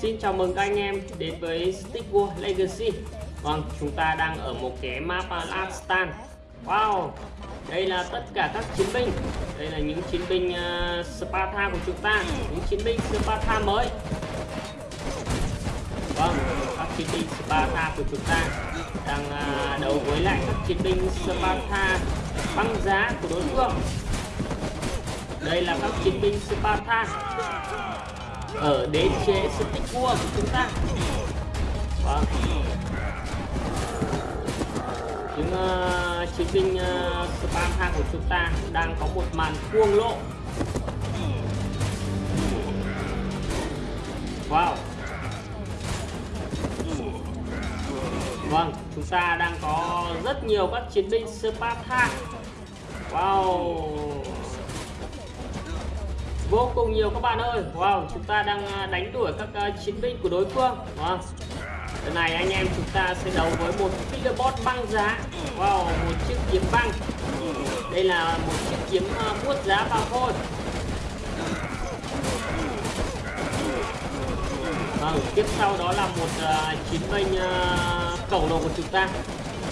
Xin chào mừng các anh em đến với Stick World Legacy. Vâng, chúng ta đang ở một cái map Alastan. Wow, đây là tất cả các chiến binh. Đây là những chiến binh uh, Sparta của chúng ta Những chiến binh Sparta mới. Vâng, các chiến binh Sparta của chúng ta Đang uh, đấu với lại các chiến binh Sparta băng giá của đối phương. Đây là các chiến binh Sparta ở đế chế stick vua của chúng ta. Vâng những uh, chiến binh ờ, uh, spam của chúng ta đang có một màn cuồng lộ. Wow. Vâng chúng ta đang có rất nhiều các chiến binh Sparta wow vô cùng nhiều các bạn ơi. Wow chúng ta đang à, đánh đuổi các uh, chiến binh của đối phương. Wow. lần này anh em chúng ta sẽ đấu với một Killerbot băng giá. Wow một chiếc kiếm băng. Đây là một chiếc kiếm uh, vuốt giá vào thôi. Vâng tiếp sau đó là một uh, chiến binh uh, cầu lồ của chúng ta.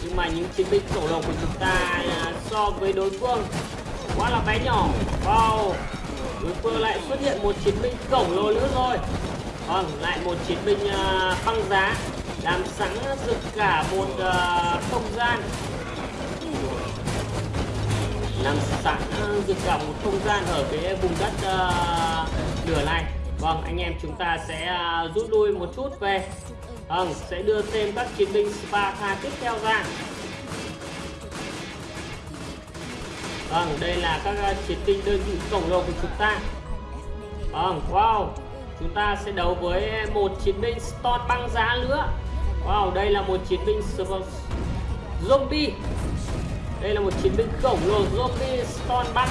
Nhưng mà những chiến binh cầu lồ của chúng ta uh, so với đối phương quá là bé nhỏ. Wow đối phương lại xuất hiện một chiến binh khổng lồ nữa rồi. Vâng lại một chiến binh uh, băng giá làm sáng rực cả một uh, không gian. Làm sáng rực cả một không gian ở cái vùng đất uh, lửa này. Vâng anh em chúng ta sẽ uh, rút lui một chút về. Vâng sẽ đưa thêm các chiến binh Sparta tiếp theo ra. Vâng, đây là các ờ, chiến binh đơn vị khổng lồ của chúng ta. Vâng, wow. Chúng ta sẽ đấu với một chiến binh Stone băng giá nữa. Wow, đây là một chiến binh zombie. Đây là một chiến binh khổng lồ zombie Stone băng.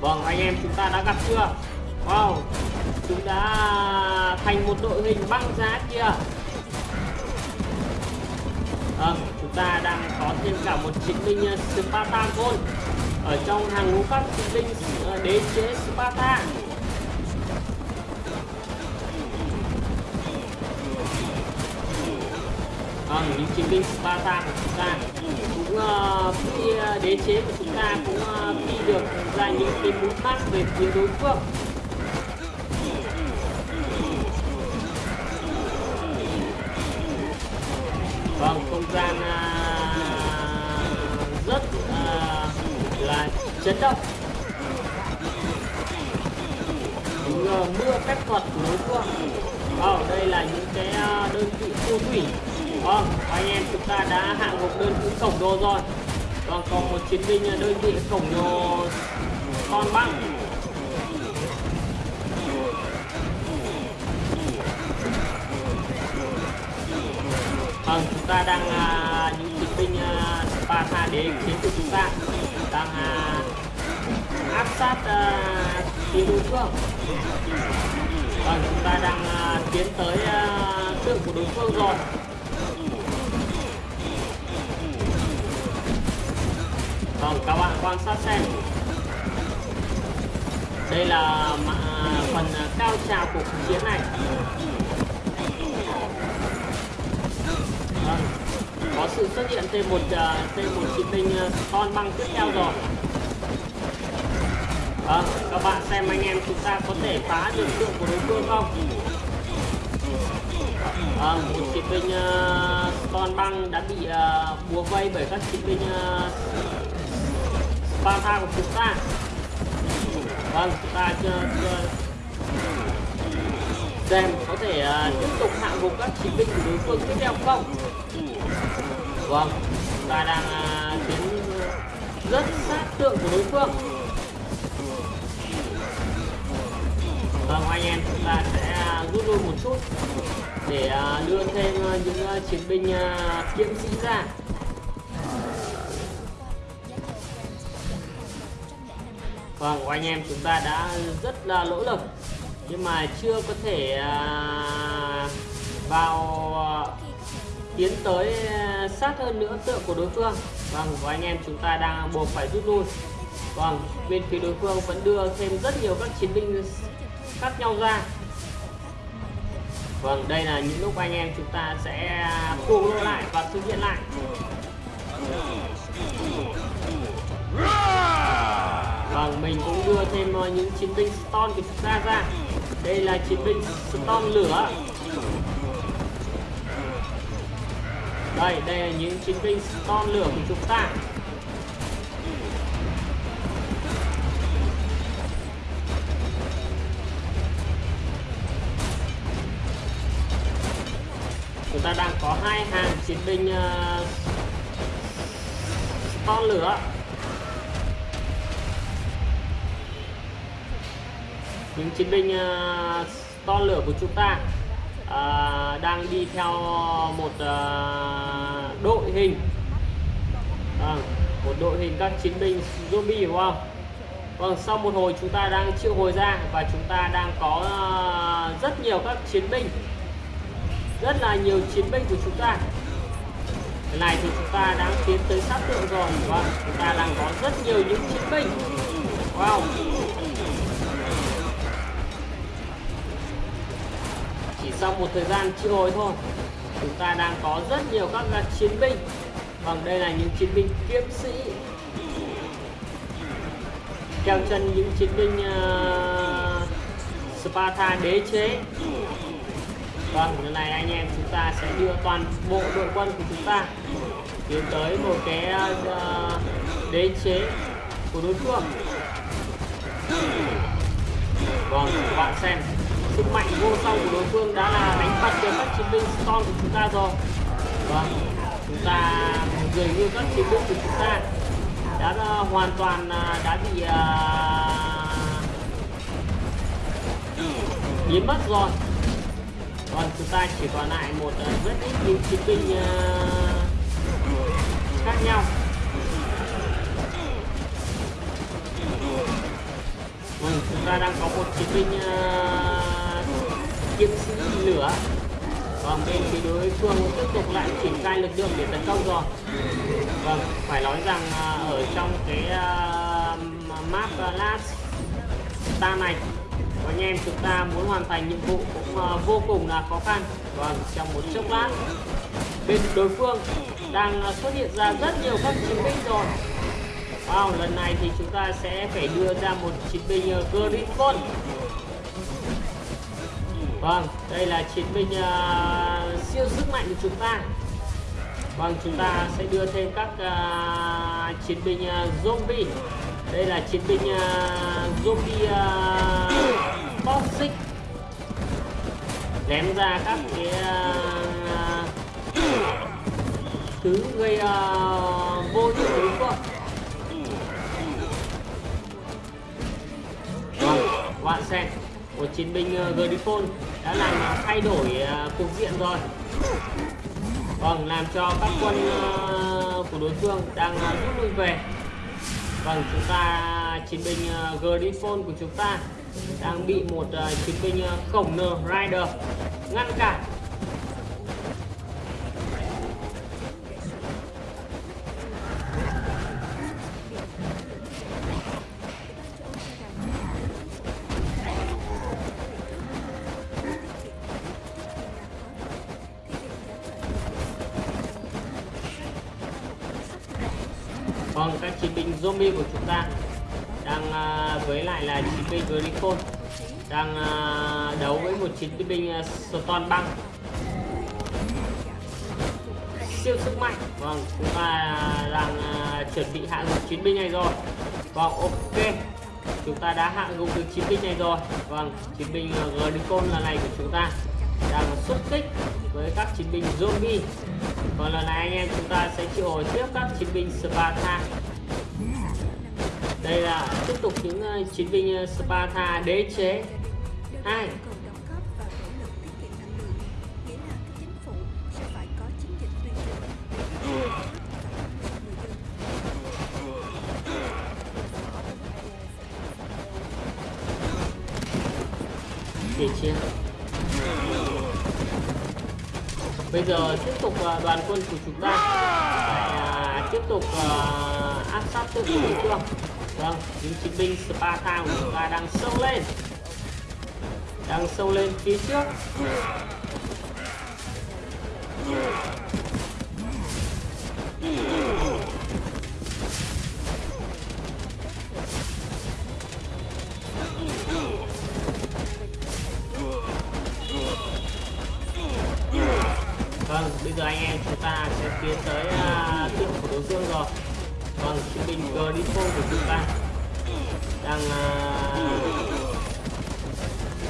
Vâng, anh em chúng ta đã gặp chưa? Wow, chúng đã thành một đội hình băng giá kia. Vâng, ta đang có thêm cả một chiến binh ờ, uh, Spartan Gold ở trong hàng ngũ các chiến binh uh, đế chế Sparta. Vâng, những chiến binh Sparta của chúng ta cũng uh, khi uh, đế chế của chúng ta cũng uh, khi được ra những cái mũi mắt về phía đối phương. Vâng không gian uh, rất uh, là chấn động. Những mưa phép thuật đối phương oh, ờ, đây là những cái à, đơn vị phù thủy vâng anh em chúng ta đã hạ gục đơn vị cổng đô rồi. Vâng còn một chiến binh đơn vị cổng đô con băng. Vâng chúng ta đang à, những chiến binh à, ba Sparta đế chiến của chúng ta đang à, áp sát à, phía đối phương. Vâng chúng ta đang à, tiến tới à, tượng của đối phương rồi. Vâng các bạn quan sát xem. Đây là uh, phần à, cao trào của cuộc chiến này. Có sự xuất hiện thêm một à, thêm một chiến binh à, con băng tiếp theo rồi. À, các bạn xem anh em chúng ta có thể phá được tượng của đối phương không? À, một chiến binh uh, con băng đã bị uh, búa vây bởi các chiến binh uh, Sparta của chúng ta. Vâng chúng ta chưa, chưa xem có thể uh, tiếp tục hạ gục các chiến binh của đối phương tiếp theo không? Vâng ta đang à, tiến rất sát tượng của đối phương. Vâng anh em, chúng ta sẽ à, rút lui một chút để à, đưa thêm những chiến binh kiếm sĩ ra. Vâng anh em, chúng ta đã rất là nỗ lực nhưng mà chưa có thể vào tiến tới sát hơn nữa tượng của đối phương. Vâng và anh em chúng ta đang buộc phải rút lui. Vâng bên phía đối phương vẫn đưa thêm rất nhiều các chiến binh khác nhau ra. Vâng đây là những lúc anh em chúng ta sẽ cuồng lô lại và thực hiện lại. Vâng mình cũng đưa thêm ờ, những chiến binh stone của chúng ta ra. Đây là chiến binh stone lửa. Đây đây là những chiến binh con lửa của chúng ta. Chúng ta đang có hai hàng chiến binh uh, lửa. Những chiến binh ờ, uh, to lửa của chúng ta à, đang đi theo một à, đội hình. À, một đội hình các chiến binh zombie đúng không? Vâng, sau một hồi chúng ta đang triệu hồi ra và chúng ta đang có uh, rất nhiều các chiến binh. Rất là nhiều chiến binh của chúng ta. Cái này thì chúng ta đang tiến tới sát tượng rồi vâng chúng ta đang có rất nhiều những chiến binh wow chỉ sau một thời gian triệu hồi thôi. Chúng ta đang có rất nhiều các chiến binh. Vâng đây là những chiến binh kiếm sĩ. Theo chân những chiến binh uh, Sparta đế chế. Vâng, lần này anh em chúng ta sẽ đưa toàn bộ đội quân của chúng ta tiến tới một cái uh, đế chế của đối phương. Vâng, các bạn xem sức mạnh vô song của đối phương đã là đánh bật được các chiến binh Storm của chúng ta rồi. Vâng, chúng ta dường như các chiến binh của chúng ta đã uh, hoàn toàn uh, đã bị uh, biến mất rồi còn chúng ta chỉ còn lại một uh, rất ít những chiến binh uh, khác nhau ừ, chúng ta đang có một chiến binh uh, kiếm sĩ lửa. Còn bên phía đối phương tiếp tục lại triển khai lực lượng để tấn công rồi. Vâng phải nói rằng à, ở trong cái uh, map à, last ta này anh em chúng ta muốn hoàn thành nhiệm vụ cũng uh, vô cùng là khó khăn. Vâng trong một chốc lát bên đối phương đang xuất hiện ra rất nhiều các chiến binh rồi. Wow, lần này thì chúng ta sẽ phải đưa ra một chiến binh uh, Griffon vâng đây là chiến binh uh, siêu sức mạnh của chúng ta. Vâng chúng ta sẽ đưa thêm các uh, chiến binh uh, zombie. Đây là chiến binh uh, zombie uh, toxic ném ra các cái uh, thứ gây uh, vô hiệu đối phương. Vâng bạn xem một chiến binh uh, Griffon đã làm thay đổi ờ, cục diện rồi. Vâng làm cho các quân ờ, của đối phương đang ờ, rút lui về. Vâng chúng ta, chiến binh Griffon của chúng ta đang bị một chiến binh khổng lồ Rider ngăn cản. Vâng, các chiến binh zombie của chúng ta đang à, với lại là chiến binh Griffon đang à, đấu với một chiến binh à, Stone băng. Siêu sức mạnh. Vâng chúng ta đang à, chuẩn bị hạ gục chiến binh này rồi. Vâng ok. Chúng ta đã hạ gục được chiến binh này rồi. Vâng chiến binh à, Griffon lần này của chúng ta đang xuất kích với các chiến binh zombie. Còn lần này anh em chúng ta sẽ triệu hồi tiếp các chiến binh Sparta. Đây là tiếp tục những uh, chiến binh uh, Sparta đế chế. Hai. Để chiến bây giờ tiếp tục à, đoàn quân của chúng ta. À, tiếp tục à, áp sát tự đối phương vâng những chiến binh Sparta của chúng ta đang sâu lên. Đang sâu lên phía trước. Vâng, bây giờ anh em chúng ta sẽ tiến tới uh, tượng của đối phương rồi. Vâng, chiến binh Grifo của chúng ta. Đang uh,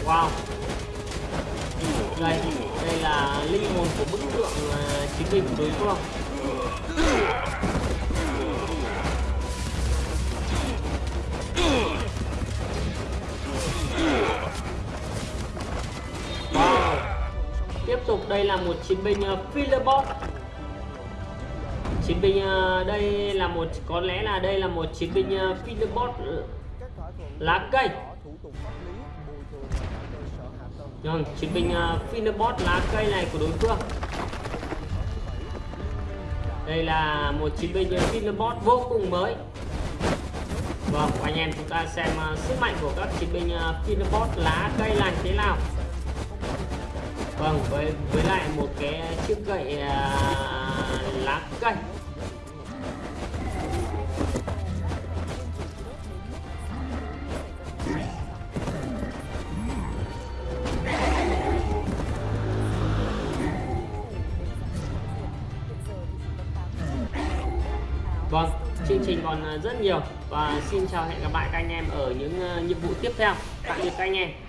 Wow. Đây, đây là linh hồn của bức tượng à, uh, chiến binh của đối phương. Đây là một chiến binh ờ, fillerbot Chiến binh ờ, đây là một có lẽ là đây là một chiến binh ờ, fillerbot ừ, lá cây. Vâng, chiến binh fillerbot lá cây này của đối phương. Đây là một chiến binh fillerbot vô cùng mới. Vâng, anh em chúng ta xem uh, sức mạnh của các chiến binh uh, lá cây là thế nào vâng với với lại một cái chiếc gậy à, lá cây Vâng, chương trình còn rất nhiều và xin chào hẹn gặp lại các anh em ở những à, nhiệm vụ tiếp theo. Tạm biệt các anh em.